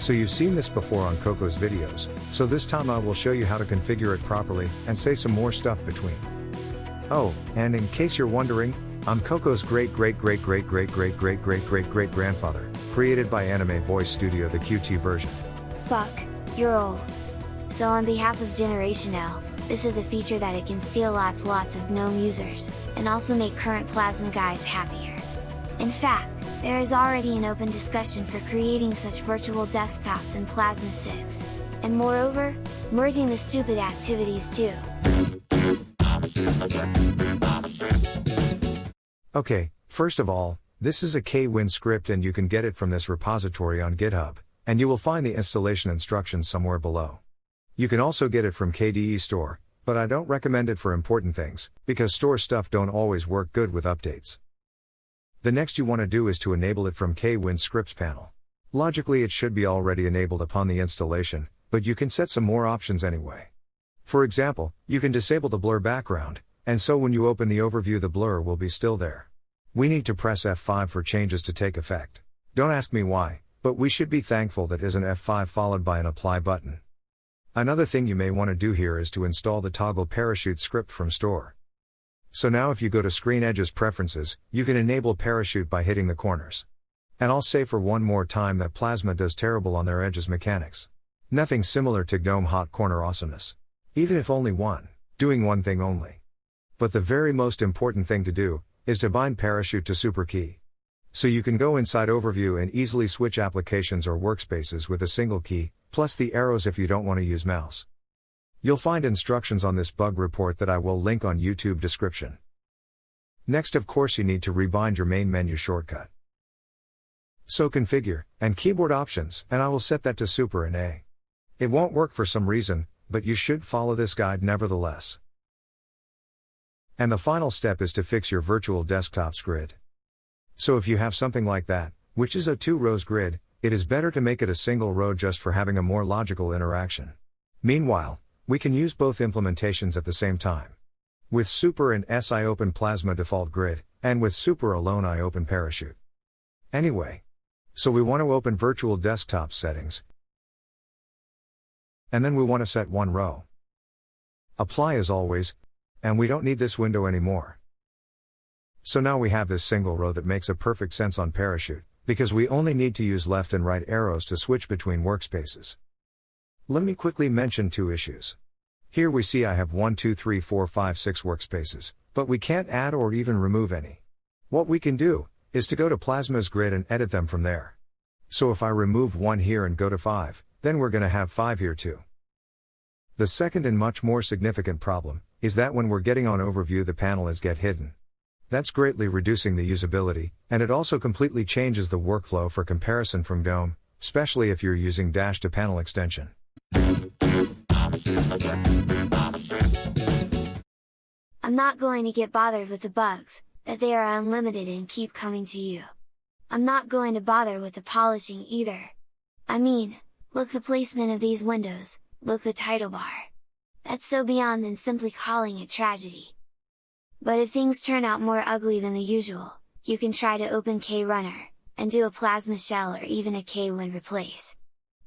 So you've seen this before on Coco's videos, so this time I will show you how to configure it properly, and say some more stuff between. Oh, and in case you're wondering, I'm Coco's great great great great great great great great great great grandfather, created by Anime Voice Studio the QT version. Fuck, you're old. So on behalf of Generation L, this is a feature that it can steal lots lots of GNOME users, and also make current Plasma guys happier. In fact, there is already an open discussion for creating such virtual desktops in Plasma 6, and moreover, merging the stupid activities too. Okay, first of all, this is a KWin script and you can get it from this repository on GitHub, and you will find the installation instructions somewhere below. You can also get it from KDE Store, but I don't recommend it for important things, because store stuff don't always work good with updates. The next you want to do is to enable it from KWin scripts panel. Logically it should be already enabled upon the installation, but you can set some more options anyway. For example, you can disable the blur background, and so when you open the overview the blur will be still there. We need to press F5 for changes to take effect. Don't ask me why, but we should be thankful that is an F5 followed by an apply button. Another thing you may want to do here is to install the toggle parachute script from store. So now if you go to Screen Edges Preferences, you can enable Parachute by hitting the corners. And I'll say for one more time that Plasma does terrible on their edges mechanics. Nothing similar to GNOME Hot Corner awesomeness. Even if only one, doing one thing only. But the very most important thing to do, is to bind Parachute to SuperKey. So you can go inside Overview and easily switch applications or workspaces with a single key, plus the arrows if you don't want to use mouse. You'll find instructions on this bug report that I will link on YouTube description. Next of course you need to rebind your main menu shortcut. So configure, and keyboard options, and I will set that to super and A. It won't work for some reason, but you should follow this guide nevertheless. And the final step is to fix your virtual desktop's grid. So if you have something like that, which is a two rows grid, it is better to make it a single row just for having a more logical interaction. Meanwhile, we can use both implementations at the same time. With Super and S I open Plasma default grid, and with Super alone I open Parachute. Anyway. So we want to open virtual desktop settings. And then we want to set one row. Apply as always, and we don't need this window anymore. So now we have this single row that makes a perfect sense on Parachute, because we only need to use left and right arrows to switch between workspaces. Let me quickly mention two issues. Here we see I have 1, 2, 3, 4, 5, 6 workspaces, but we can't add or even remove any. What we can do, is to go to Plasma's grid and edit them from there. So if I remove 1 here and go to 5, then we're gonna have 5 here too. The second and much more significant problem, is that when we're getting on overview the panel is get hidden. That's greatly reducing the usability, and it also completely changes the workflow for comparison from GNOME, especially if you're using dash to panel extension. I'm not going to get bothered with the bugs, that they are unlimited and keep coming to you. I'm not going to bother with the polishing either. I mean, look the placement of these windows, look the title bar. That's so beyond than simply calling it tragedy. But if things turn out more ugly than the usual, you can try to open KRunner, and do a plasma shell or even a KWin replace.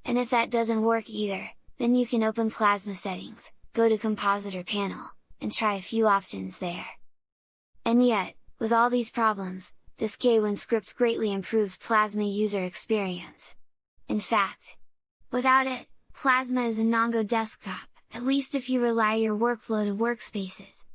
And if that doesn't work either, then you can open Plasma settings, go to Compositor panel, and try a few options there. And yet, with all these problems, this KWin script greatly improves Plasma user experience. In fact, without it, Plasma is a non-go desktop, at least if you rely your workflow to workspaces.